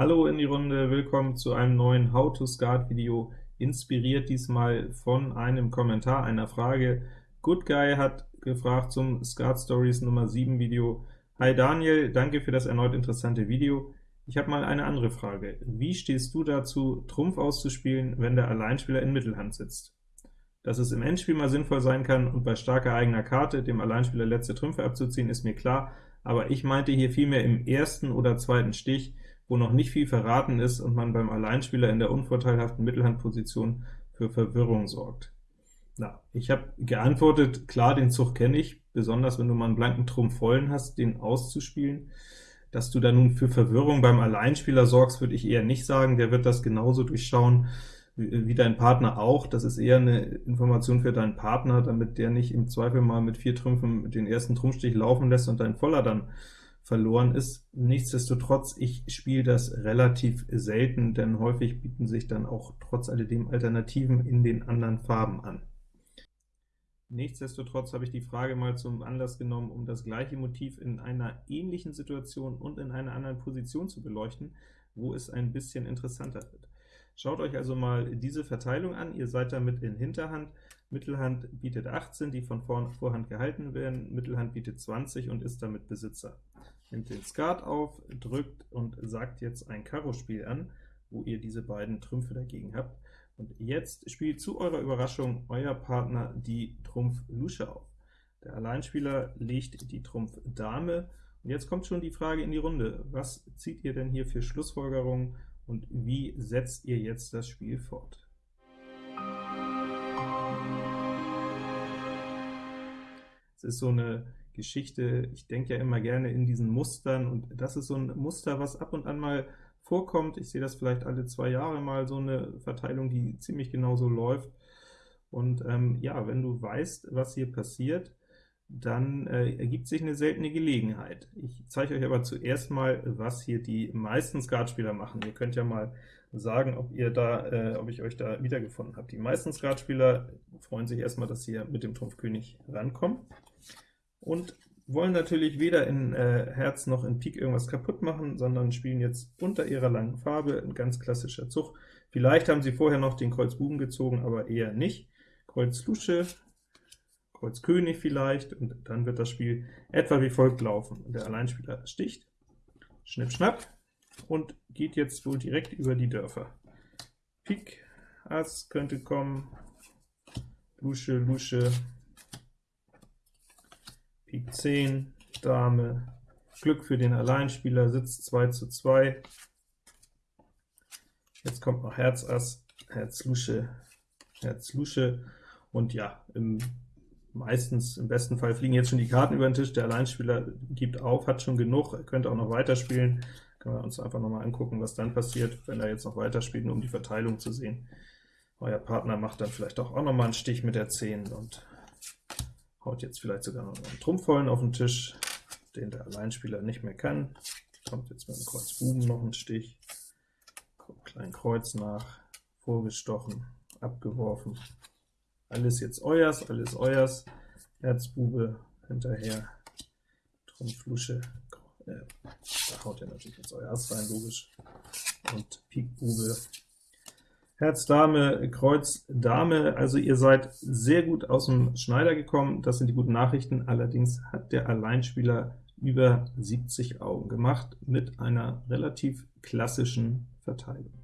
Hallo in die Runde, willkommen zu einem neuen How to Skat Video, inspiriert diesmal von einem Kommentar, einer Frage. Good Guy hat gefragt zum Skat Stories Nummer 7 Video. Hi Daniel, danke für das erneut interessante Video. Ich habe mal eine andere Frage. Wie stehst du dazu, Trumpf auszuspielen, wenn der Alleinspieler in Mittelhand sitzt? Dass es im Endspiel mal sinnvoll sein kann und bei starker eigener Karte dem Alleinspieler letzte Trümpfe abzuziehen, ist mir klar, aber ich meinte hier vielmehr im ersten oder zweiten Stich, wo noch nicht viel verraten ist und man beim Alleinspieler in der unvorteilhaften Mittelhandposition für Verwirrung sorgt. Na, ich habe geantwortet, klar, den Zug kenne ich, besonders wenn du mal einen blanken Trumpf vollen hast, den auszuspielen. Dass du da nun für Verwirrung beim Alleinspieler sorgst, würde ich eher nicht sagen, der wird das genauso durchschauen wie dein Partner auch. Das ist eher eine Information für deinen Partner, damit der nicht im Zweifel mal mit vier Trümpfen den ersten Trumpfstich laufen lässt und dein Voller dann verloren ist. Nichtsdestotrotz, ich spiele das relativ selten, denn häufig bieten sich dann auch trotz alledem Alternativen in den anderen Farben an. Nichtsdestotrotz habe ich die Frage mal zum Anlass genommen, um das gleiche Motiv in einer ähnlichen Situation und in einer anderen Position zu beleuchten, wo es ein bisschen interessanter wird. Schaut euch also mal diese Verteilung an, ihr seid damit in Hinterhand, Mittelhand bietet 18, die von Vorhand gehalten werden, Mittelhand bietet 20 und ist damit Besitzer. Nimmt den Skat auf, drückt und sagt jetzt ein Karo-Spiel an, wo ihr diese beiden Trümpfe dagegen habt. Und jetzt spielt zu eurer Überraschung euer Partner die Trumpf Lusche auf. Der Alleinspieler legt die Trumpf Dame, und jetzt kommt schon die Frage in die Runde, was zieht ihr denn hier für Schlussfolgerungen, und wie setzt ihr jetzt das Spiel fort? Es ist so eine Geschichte, ich denke ja immer gerne in diesen Mustern, und das ist so ein Muster, was ab und an mal vorkommt. Ich sehe das vielleicht alle zwei Jahre mal, so eine Verteilung, die ziemlich genau so läuft. Und ähm, ja, wenn du weißt, was hier passiert, dann äh, ergibt sich eine seltene Gelegenheit. Ich zeige euch aber zuerst mal, was hier die meisten Skatspieler machen. Ihr könnt ja mal sagen, ob ihr da, äh, ob ich euch da wiedergefunden habe. Die meisten Skatspieler freuen sich erstmal, dass sie mit dem Trumpf König rankommen und wollen natürlich weder in äh, Herz noch in Pik irgendwas kaputt machen, sondern spielen jetzt unter ihrer langen Farbe, ein ganz klassischer Zug. Vielleicht haben sie vorher noch den Kreuz Buben gezogen, aber eher nicht. Kreuz Lusche, Kreuz König vielleicht, und dann wird das Spiel etwa wie folgt laufen. Der Alleinspieler sticht, Schnipp, Schnapp, und geht jetzt wohl direkt über die Dörfer. Pik, Ass könnte kommen, Lusche, Lusche, Pik 10, Dame, Glück für den Alleinspieler, sitzt 2 zu 2. Jetzt kommt noch Herz Ass, Herz Lusche, Herz Lusche, und ja, im, meistens, im besten Fall fliegen jetzt schon die Karten über den Tisch, der Alleinspieler gibt auf, hat schon genug, er könnte auch noch weiterspielen, können wir uns einfach noch mal angucken, was dann passiert, wenn er jetzt noch weiterspielt, nur um die Verteilung zu sehen. Euer Partner macht dann vielleicht auch, auch noch mal einen Stich mit der 10, und haut jetzt vielleicht sogar noch einen Trumpfvollen auf den Tisch, den der Alleinspieler nicht mehr kann. Kommt jetzt mit dem Kreuz Buben noch ein Stich, kommt klein Kreuz nach, vorgestochen, abgeworfen. Alles jetzt euers, alles euers, Herzbube hinterher, Trumpf, Lusche, äh, da haut er natürlich jetzt euer Ass rein, logisch, und Pik Bube Herz, Dame, Kreuz, Dame, also ihr seid sehr gut aus dem Schneider gekommen, das sind die guten Nachrichten, allerdings hat der Alleinspieler über 70 Augen gemacht, mit einer relativ klassischen Verteilung.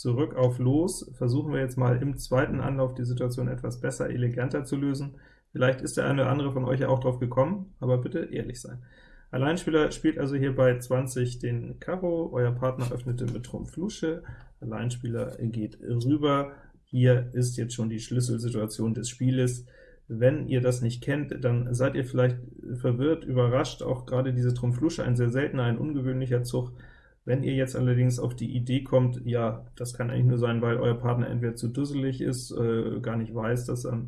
Zurück auf Los, versuchen wir jetzt mal im zweiten Anlauf die Situation etwas besser, eleganter zu lösen. Vielleicht ist der eine oder andere von euch ja auch drauf gekommen, aber bitte ehrlich sein. Alleinspieler spielt also hier bei 20 den Karo, euer Partner öffnete mit Trumpf Lusche, Alleinspieler geht rüber, hier ist jetzt schon die Schlüsselsituation des Spieles. Wenn ihr das nicht kennt, dann seid ihr vielleicht verwirrt, überrascht, auch gerade diese Trumpf Lusche, ein sehr seltener, ein ungewöhnlicher Zug. Wenn ihr jetzt allerdings auf die Idee kommt, ja, das kann eigentlich nur sein, weil euer Partner entweder zu dusselig ist, äh, gar nicht weiß, dass er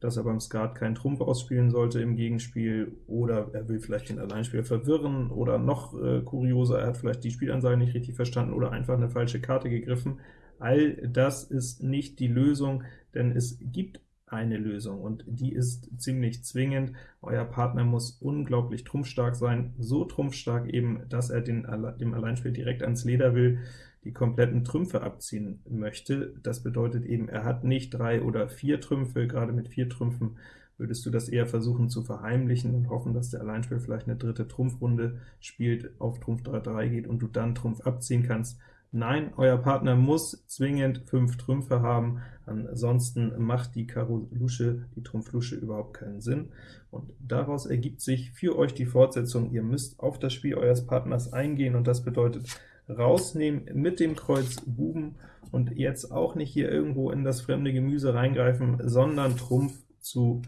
dass er beim Skat keinen Trumpf ausspielen sollte im Gegenspiel, oder er will vielleicht den Alleinspieler verwirren, oder noch äh, kurioser, er hat vielleicht die Spielansage nicht richtig verstanden oder einfach eine falsche Karte gegriffen. All das ist nicht die Lösung, denn es gibt eine Lösung, und die ist ziemlich zwingend. Euer Partner muss unglaublich trumpfstark sein, so trumpfstark eben, dass er den, dem Alleinspiel direkt ans Leder will, die kompletten Trümpfe abziehen möchte. Das bedeutet eben, er hat nicht drei oder vier Trümpfe, gerade mit vier Trümpfen würdest du das eher versuchen zu verheimlichen und hoffen, dass der Alleinspieler vielleicht eine dritte Trumpfrunde spielt, auf Trumpf 3-3 geht und du dann Trumpf abziehen kannst. Nein, euer Partner muss zwingend fünf Trümpfe haben, ansonsten macht die Karo Lusche, die Trumpf Lusche überhaupt keinen Sinn. Und daraus ergibt sich für euch die Fortsetzung, ihr müsst auf das Spiel eures Partners eingehen, und das bedeutet rausnehmen mit dem Kreuz Buben und jetzt auch nicht hier irgendwo in das fremde Gemüse reingreifen, sondern Trumpf zu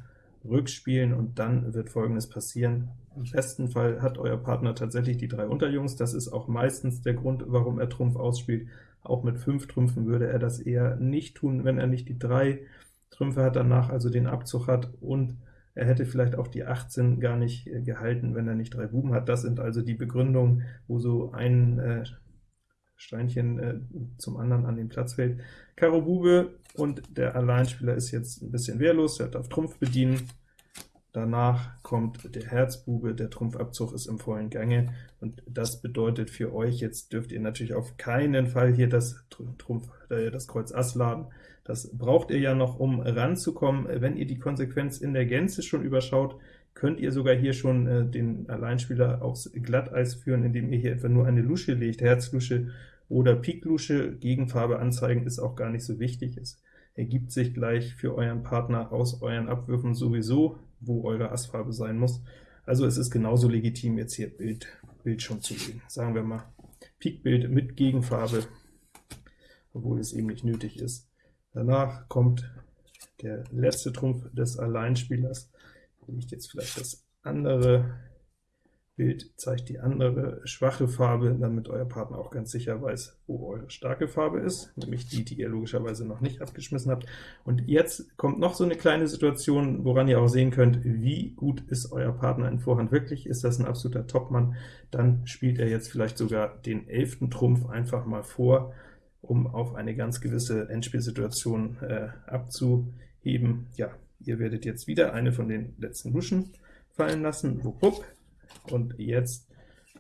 rückspielen, und dann wird folgendes passieren. Im besten Fall hat euer Partner tatsächlich die drei Unterjungs, das ist auch meistens der Grund, warum er Trumpf ausspielt. Auch mit fünf Trümpfen würde er das eher nicht tun, wenn er nicht die drei Trümpfe hat, danach also den Abzug hat, und er hätte vielleicht auch die 18 gar nicht äh, gehalten, wenn er nicht drei Buben hat. Das sind also die Begründungen, wo so ein äh, Steinchen äh, zum anderen an den Platz fällt. Karo Bube und der Alleinspieler ist jetzt ein bisschen wehrlos, er darf Trumpf bedienen. Danach kommt der Herzbube, der Trumpfabzug ist im vollen Gange, und das bedeutet für euch, jetzt dürft ihr natürlich auf keinen Fall hier das Trumpf, äh, das Kreuz Ass laden. Das braucht ihr ja noch, um ranzukommen. Wenn ihr die Konsequenz in der Gänze schon überschaut, könnt ihr sogar hier schon äh, den Alleinspieler aufs Glatteis führen, indem ihr hier etwa nur eine Lusche legt, Herzlusche oder Piklusche. Gegenfarbe anzeigen ist auch gar nicht so wichtig, es ergibt sich gleich für euren Partner aus euren Abwürfen sowieso, wo eure Assfarbe sein muss. Also es ist genauso legitim, jetzt hier Bild, Bild schon zu legen. Sagen wir mal Pikbild mit Gegenfarbe, obwohl es eben nicht nötig ist. Danach kommt der letzte Trumpf des Alleinspielers. Hier liegt jetzt vielleicht das andere Bild, zeigt die andere schwache Farbe, damit euer Partner auch ganz sicher weiß, wo eure starke Farbe ist, nämlich die, die ihr logischerweise noch nicht abgeschmissen habt. Und jetzt kommt noch so eine kleine Situation, woran ihr auch sehen könnt, wie gut ist euer Partner in Vorhand wirklich. Ist das ein absoluter Topmann, dann spielt er jetzt vielleicht sogar den elften Trumpf einfach mal vor, um auf eine ganz gewisse Endspielsituation äh, abzuheben. Ja, ihr werdet jetzt wieder eine von den letzten Luschen fallen lassen, wupp, und jetzt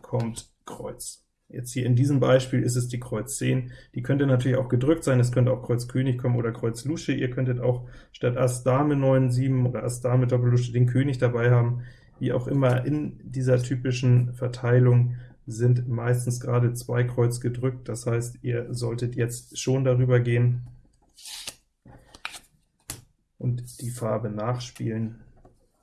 kommt Kreuz. Jetzt hier in diesem Beispiel ist es die Kreuz 10, die könnte natürlich auch gedrückt sein, es könnte auch Kreuz König kommen oder Kreuz Lusche, ihr könntet auch statt Ass Dame 9, 7 oder Ass Dame Doppellusche den König dabei haben, wie auch immer, in dieser typischen Verteilung sind meistens gerade zwei Kreuz gedrückt, das heißt, ihr solltet jetzt schon darüber gehen und die Farbe nachspielen.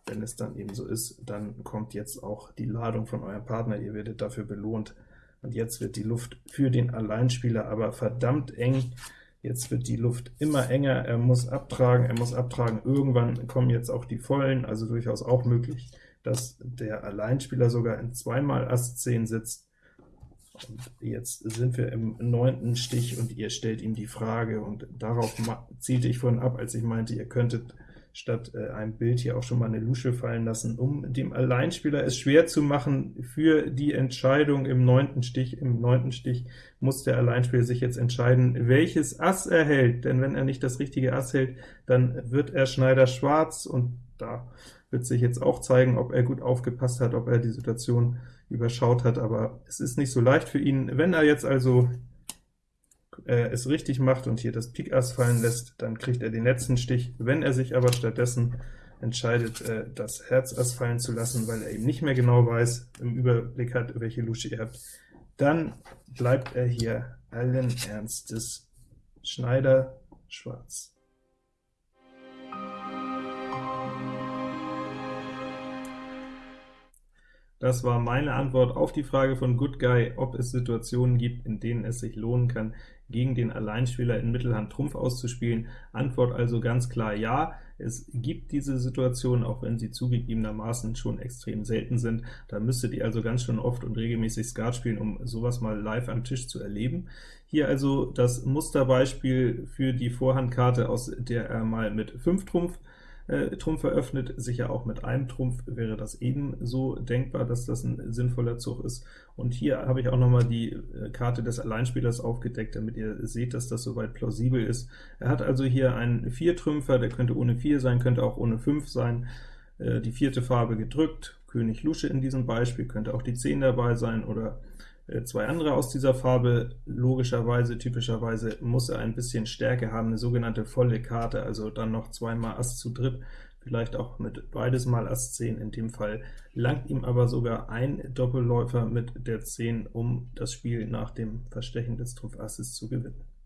Wenn es dann eben so ist, dann kommt jetzt auch die Ladung von eurem Partner, ihr werdet dafür belohnt. Und jetzt wird die Luft für den Alleinspieler aber verdammt eng. Jetzt wird die Luft immer enger, er muss abtragen, er muss abtragen. Irgendwann kommen jetzt auch die Vollen, also durchaus auch möglich, dass der Alleinspieler sogar in zweimal Ass 10 sitzt. Und jetzt sind wir im neunten Stich, und ihr stellt ihm die Frage, und darauf zielte ich vorhin ab, als ich meinte, ihr könntet statt äh, einem Bild hier auch schon mal eine Lusche fallen lassen, um dem Alleinspieler es schwer zu machen für die Entscheidung im neunten Stich. Im neunten Stich muss der Alleinspieler sich jetzt entscheiden, welches Ass er hält, denn wenn er nicht das richtige Ass hält, dann wird er Schneider schwarz, und da wird sich jetzt auch zeigen, ob er gut aufgepasst hat, ob er die Situation überschaut hat, aber es ist nicht so leicht für ihn. Wenn er jetzt also äh, es richtig macht und hier das Pik Ass fallen lässt, dann kriegt er den letzten Stich. Wenn er sich aber stattdessen entscheidet, äh, das Herz Ass fallen zu lassen, weil er eben nicht mehr genau weiß, im Überblick hat, welche Lusche ihr habt, dann bleibt er hier allen Ernstes Schneider schwarz. Das war meine Antwort auf die Frage von Good Guy, ob es Situationen gibt, in denen es sich lohnen kann, gegen den Alleinspieler in Mittelhand Trumpf auszuspielen. Antwort also ganz klar ja. Es gibt diese Situation, auch wenn sie zugegebenermaßen schon extrem selten sind. Da müsstet ihr also ganz schön oft und regelmäßig Skat spielen, um sowas mal live am Tisch zu erleben. Hier also das Musterbeispiel für die Vorhandkarte, aus der er mal mit 5 Trumpf äh, Trumpf eröffnet, sicher auch mit einem Trumpf wäre das ebenso denkbar, dass das ein sinnvoller Zug ist. Und hier habe ich auch noch mal die äh, Karte des Alleinspielers aufgedeckt, damit ihr seht, dass das soweit plausibel ist. Er hat also hier einen Viertrümpfer, der könnte ohne 4 sein, könnte auch ohne 5 sein, äh, die vierte Farbe gedrückt, König Lusche in diesem Beispiel, könnte auch die 10 dabei sein, oder zwei andere aus dieser Farbe. Logischerweise, typischerweise muss er ein bisschen Stärke haben, eine sogenannte volle Karte, also dann noch zweimal Ass zu dritt, vielleicht auch mit beides mal Ass 10. In dem Fall langt ihm aber sogar ein Doppelläufer mit der 10, um das Spiel nach dem Verstechen des Trumpf Asses zu gewinnen.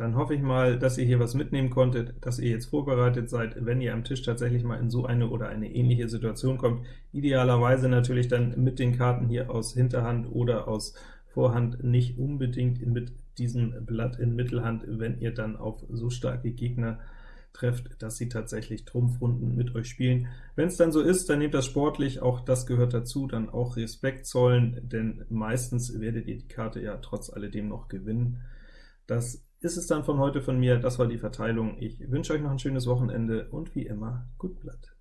Dann hoffe ich mal, dass ihr hier was mitnehmen konntet, dass ihr jetzt vorbereitet seid, wenn ihr am Tisch tatsächlich mal in so eine oder eine ähnliche Situation kommt. Idealerweise natürlich dann mit den Karten hier aus Hinterhand oder aus Vorhand, nicht unbedingt mit diesem Blatt in Mittelhand, wenn ihr dann auf so starke Gegner trefft, dass sie tatsächlich Trumpfrunden mit euch spielen. Wenn es dann so ist, dann nehmt das sportlich, auch das gehört dazu, dann auch Respekt zollen, denn meistens werdet ihr die Karte ja trotz alledem noch gewinnen. Das ist es dann von heute von mir. Das war die Verteilung. Ich wünsche euch noch ein schönes Wochenende und wie immer, gut Blatt.